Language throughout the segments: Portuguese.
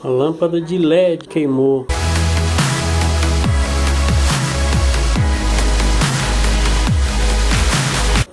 A lâmpada de LED queimou.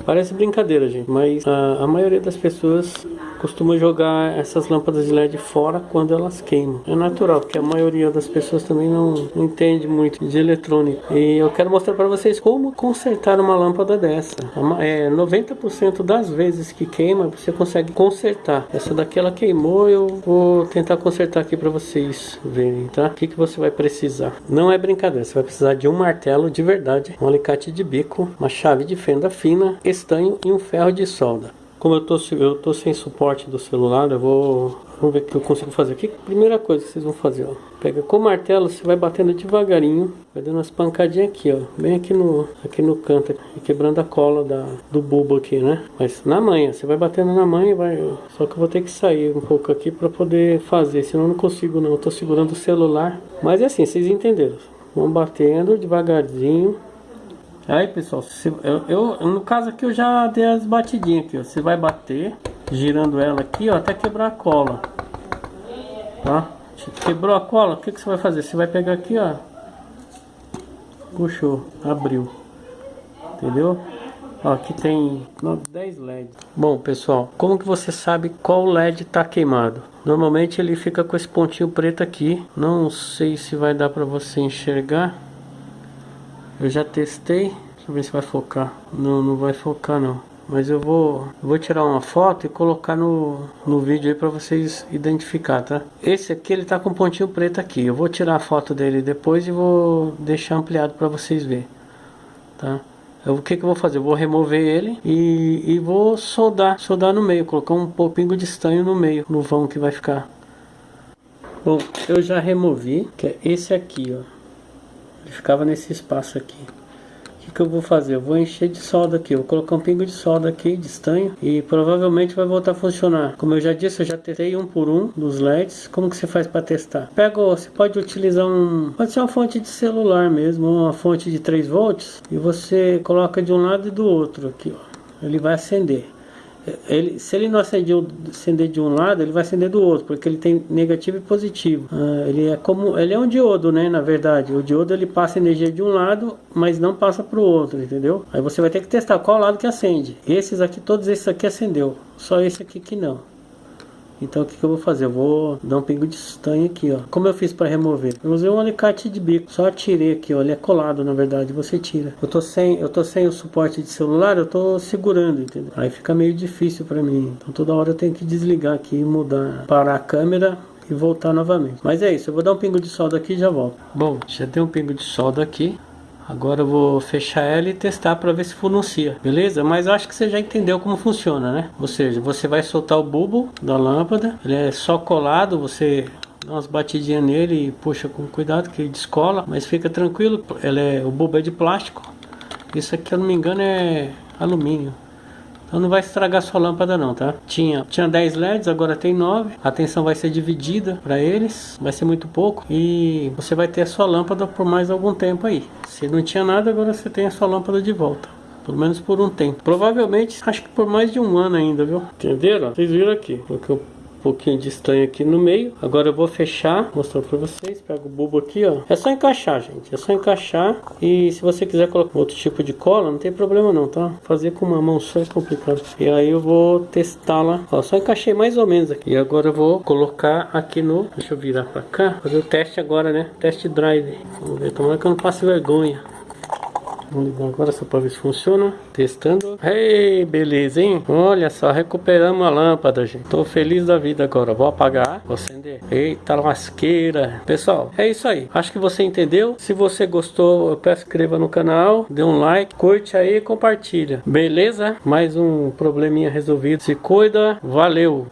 Parece brincadeira, gente, mas a, a maioria das pessoas costuma jogar essas lâmpadas de LED fora quando elas queimam. É natural, porque a maioria das pessoas também não, não entende muito de eletrônica. E eu quero mostrar para vocês como consertar uma lâmpada dessa. É 90% das vezes que queima, você consegue consertar. Essa daqui ela queimou, eu vou tentar consertar aqui para vocês verem, tá? O que, que você vai precisar? Não é brincadeira, você vai precisar de um martelo de verdade, um alicate de bico, uma chave de fenda fina, estanho e um ferro de solda. Como eu tô, eu tô sem suporte do celular, eu vou... Vamos ver o que eu consigo fazer aqui. Primeira coisa que vocês vão fazer, ó. Pega com o martelo, você vai batendo devagarinho. Vai dando umas pancadinhas aqui, ó. Bem aqui no, aqui no canto. E quebrando a cola da, do bulbo aqui, né? Mas na manha. Você vai batendo na manha vai... Só que eu vou ter que sair um pouco aqui pra poder fazer. Senão eu não consigo não. Eu tô segurando o celular. Mas é assim, vocês entenderam. Vão batendo devagarzinho. Aí pessoal, se, eu, eu, no caso aqui eu já dei as batidinhas aqui, ó. Você vai bater, girando ela aqui, ó, até quebrar a cola. Tá? Quebrou a cola, o que, que você vai fazer? Você vai pegar aqui, ó. Puxou, abriu. Entendeu? Ó, aqui tem 10 LEDs. Bom, pessoal, como que você sabe qual LED está queimado? Normalmente ele fica com esse pontinho preto aqui. Não sei se vai dar para você enxergar. Eu já testei. Deixa eu ver se vai focar. Não, não vai focar não. Mas eu vou, vou tirar uma foto e colocar no, no vídeo aí para vocês identificar, tá? Esse aqui ele tá com um pontinho preto aqui. Eu vou tirar a foto dele depois e vou deixar ampliado para vocês verem, tá? Eu, o que que eu vou fazer? Eu vou remover ele e, e vou soldar, soldar no meio, colocar um pouquinho de estanho no meio, no vão que vai ficar. Bom, eu já removi, que é esse aqui, ó. Ficava nesse espaço aqui. O que, que eu vou fazer? Eu vou encher de solda aqui. Eu vou colocar um pingo de solda aqui, de estanho. E provavelmente vai voltar a funcionar. Como eu já disse, eu já testei um por um dos LEDs. Como que você faz para testar? Pega, você pode utilizar um... Pode ser uma fonte de celular mesmo. Uma fonte de 3 volts. E você coloca de um lado e do outro aqui, ó. Ele vai acender ele, se ele não acender, acender de um lado, ele vai acender do outro, porque ele tem negativo e positivo. Ah, ele é como, ele é um diodo, né? Na verdade, o diodo ele passa energia de um lado, mas não passa para o outro, entendeu? Aí você vai ter que testar qual lado que acende. Esses aqui, todos esses aqui acendeu, só esse aqui que não. Então o que, que, eu vou fazer? Eu vou dar um pingo de estanho aqui, ó. Como eu fiz para remover? Eu usei um alicate de bico. Só tirei aqui, ó. Ele é colado, na verdade. Você tira. Eu tô sem, eu tô sem o suporte de celular, eu tô segurando, entendeu? Aí fica meio difícil para mim. Então toda hora eu tenho que desligar aqui, mudar, parar a câmera e voltar novamente. Mas é isso, eu vou dar um pingo de solda aqui e já volto. Bom, já tem um pingo de solda aqui. Agora eu vou fechar ela e testar para ver se pronuncia, beleza? Mas acho que você já entendeu como funciona, né? Ou seja, você vai soltar o bulbo da lâmpada, ele é só colado, você dá umas batidinhas nele e puxa com cuidado que ele descola, mas fica tranquilo, ele é, o bulbo é de plástico. Isso aqui, se eu não me engano, é alumínio. Então não vai estragar sua lâmpada não, tá? Tinha, tinha 10 LEDs, agora tem 9. A tensão vai ser dividida para eles, vai ser muito pouco. E você vai ter a sua lâmpada por mais algum tempo aí. Se não tinha nada, agora você tem a sua lâmpada de volta. Pelo menos por um tempo. Provavelmente, acho que por mais de um ano ainda, viu? Entenderam? Vocês viram aqui. Porque eu pouquinho de estanho aqui no meio. Agora eu vou fechar, mostrar para vocês. Pega o bulbo aqui, ó. É só encaixar, gente. É só encaixar. E se você quiser colocar outro tipo de cola, não tem problema não, tá? Fazer com uma mão só é complicado. E aí eu vou testá-la. Ó, só encaixei mais ou menos aqui. E agora eu vou colocar aqui no... Deixa eu virar para cá. Fazer o teste agora, né? Teste drive. Vamos ver. Tomara que eu não passe vergonha. Vamos ligar agora só para ver se funciona. Testando. Ei, beleza, hein? Olha só, recuperamos a lâmpada, gente. Tô feliz da vida agora. Vou apagar, vou acender. Eita lasqueira. Pessoal, é isso aí. Acho que você entendeu. Se você gostou, eu peço inscreva no canal, dê um like, curte aí e compartilha. Beleza? Mais um probleminha resolvido. Se cuida. Valeu!